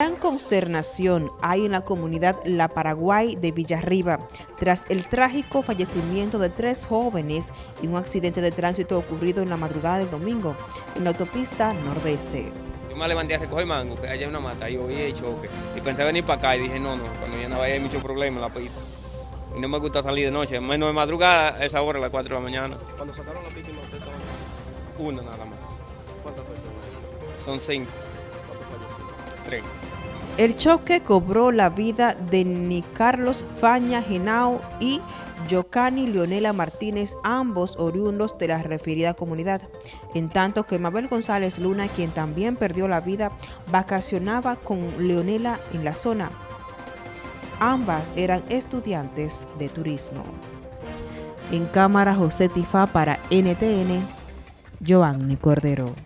Gran consternación hay en la comunidad La Paraguay de Villarriba tras el trágico fallecimiento de tres jóvenes y un accidente de tránsito ocurrido en la madrugada del domingo en la autopista nordeste. Yo me levanté a recoger mango, que allá hay una mata, y oí el choque. Y pensé venir para acá y dije, no, no, cuando ya no vaya hay mucho problema en la pista. Y no me gusta salir de noche, menos de madrugada, a esa hora, a las 4 de la mañana. Cuando sacaron la víctima, ¿ustedes estaban Una nada más. ¿Cuántas personas? Son cinco, tres. El choque cobró la vida de Ni Carlos Faña Genao y Yocani Leonela Martínez, ambos oriundos de la referida comunidad, en tanto que Mabel González Luna, quien también perdió la vida, vacacionaba con Leonela en la zona. Ambas eran estudiantes de turismo. En cámara José Tifá para NTN, Giovanni Cordero.